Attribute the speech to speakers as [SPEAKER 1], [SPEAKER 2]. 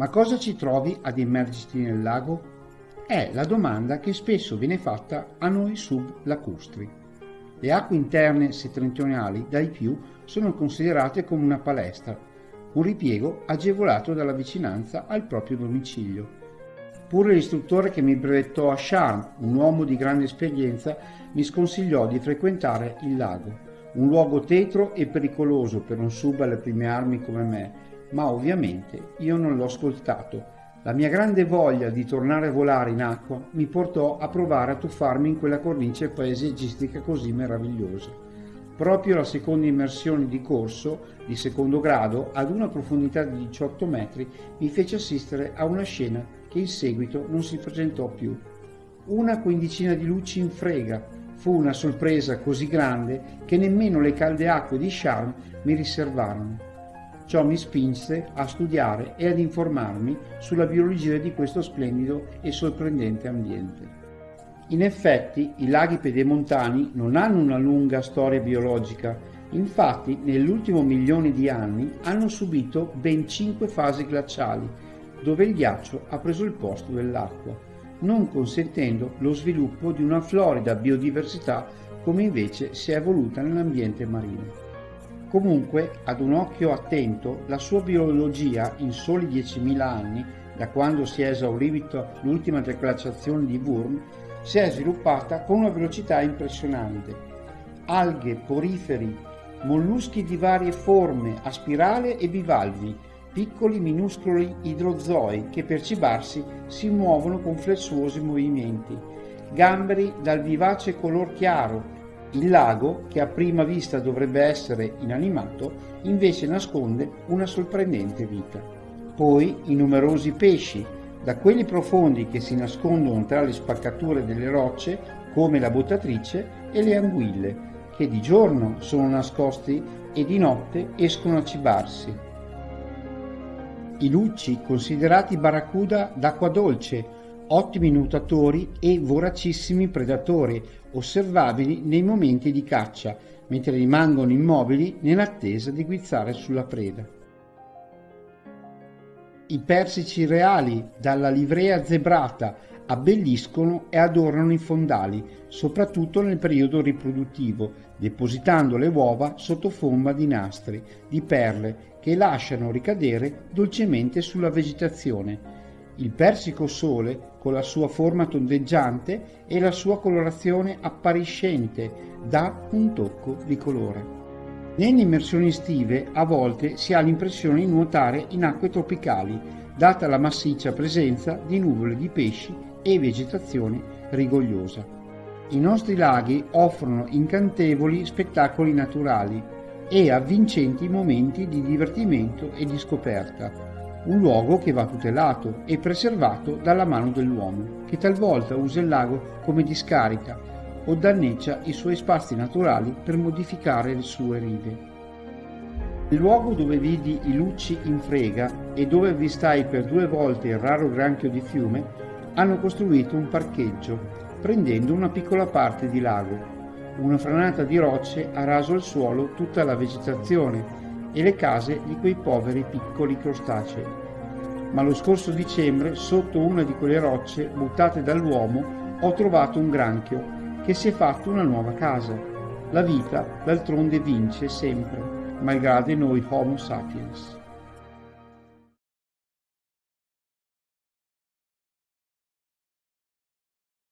[SPEAKER 1] Ma cosa ci trovi ad immergerti nel lago? È la domanda che spesso viene fatta a noi sublacustri. Le acque interne settentrionali dai più sono considerate come una palestra, un ripiego agevolato dalla vicinanza al proprio domicilio. Pure l'istruttore che mi brevettò a Sharm, un uomo di grande esperienza, mi sconsigliò di frequentare il lago, un luogo tetro e pericoloso per un sub alle prime armi come me, ma ovviamente io non l'ho ascoltato. La mia grande voglia di tornare a volare in acqua mi portò a provare a tuffarmi in quella cornice paesaggistica così meravigliosa. Proprio la seconda immersione di corso, di secondo grado, ad una profondità di 18 metri, mi fece assistere a una scena che in seguito non si presentò più. Una quindicina di luci in frega. Fu una sorpresa così grande che nemmeno le calde acque di Sharm mi riservarono. Ciò mi spinse a studiare e ad informarmi sulla biologia di questo splendido e sorprendente ambiente. In effetti i laghi pedemontani non hanno una lunga storia biologica, infatti nell'ultimo milione di anni hanno subito ben cinque fasi glaciali, dove il ghiaccio ha preso il posto dell'acqua, non consentendo lo sviluppo di una florida biodiversità come invece si è evoluta nell'ambiente marino. Comunque, ad un occhio attento, la sua biologia in soli 10.000 anni, da quando si è esaurita l'ultima declassiazione di Wurm, si è sviluppata con una velocità impressionante. Alghe, poriferi, molluschi di varie forme, a spirale e bivalvi, piccoli minuscoli idrozoi che per cibarsi si muovono con flessuosi movimenti, gamberi dal vivace color chiaro, il lago, che a prima vista dovrebbe essere inanimato, invece nasconde una sorprendente vita. Poi i numerosi pesci, da quelli profondi che si nascondono tra le spaccature delle rocce, come la buttatrice e le anguille, che di giorno sono nascosti e di notte escono a cibarsi. I lucci, considerati barracuda d'acqua dolce, ottimi nuotatori e voracissimi predatori, osservabili nei momenti di caccia, mentre rimangono immobili nell'attesa di guizzare sulla preda. I persici reali, dalla livrea zebrata, abbelliscono e adornano i fondali, soprattutto nel periodo riproduttivo, depositando le uova sotto forma di nastri, di perle, che lasciano ricadere dolcemente sulla vegetazione, il persico sole, con la sua forma tondeggiante e la sua colorazione appariscente, dà un tocco di colore. Nelle immersioni estive a volte si ha l'impressione di nuotare in acque tropicali, data la massiccia presenza di nuvole di pesci e vegetazione rigogliosa. I nostri laghi offrono incantevoli spettacoli naturali e avvincenti momenti di divertimento e di scoperta, un luogo che va tutelato e preservato dalla mano dell'uomo, che talvolta usa il lago come discarica o danneggia i suoi spazi naturali per modificare le sue rive. Il luogo dove vidi i lucci in frega e dove avvistai per due volte il raro granchio di fiume, hanno costruito un parcheggio, prendendo una piccola parte di lago. Una franata di rocce ha raso al suolo tutta la vegetazione e le case di quei poveri piccoli crostacei. Ma lo scorso dicembre, sotto una di quelle rocce buttate dall'uomo, ho trovato un granchio che si è fatto una nuova casa. La vita d'altronde vince sempre, malgrado noi Homo sapiens.